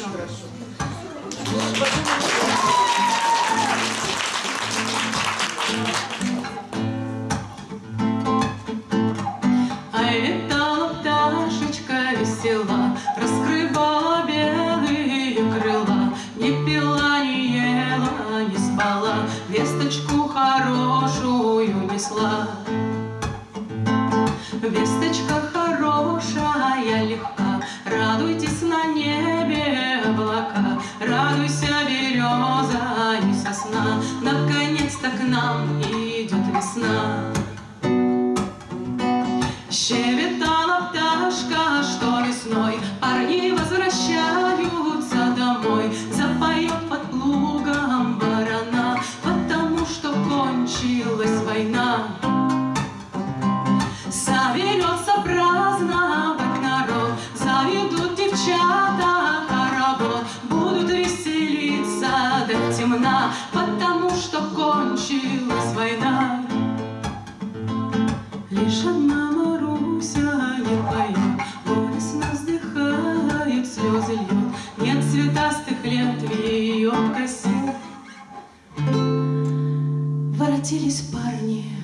очень хорошо. А летала пташечка весела, раскрывала белые крыла, не пила, не ела, не спала, весточку хорошую несла. Весточка хорошая, легка, радуйтесь на ней. Наконец-то к нам идет весна. Щебетала до темна, потому что кончилась война. Лишь одна Маруся не поет, горестно вздыхает, слезы льет, нет цветастых лет в ее косе. Воротились парни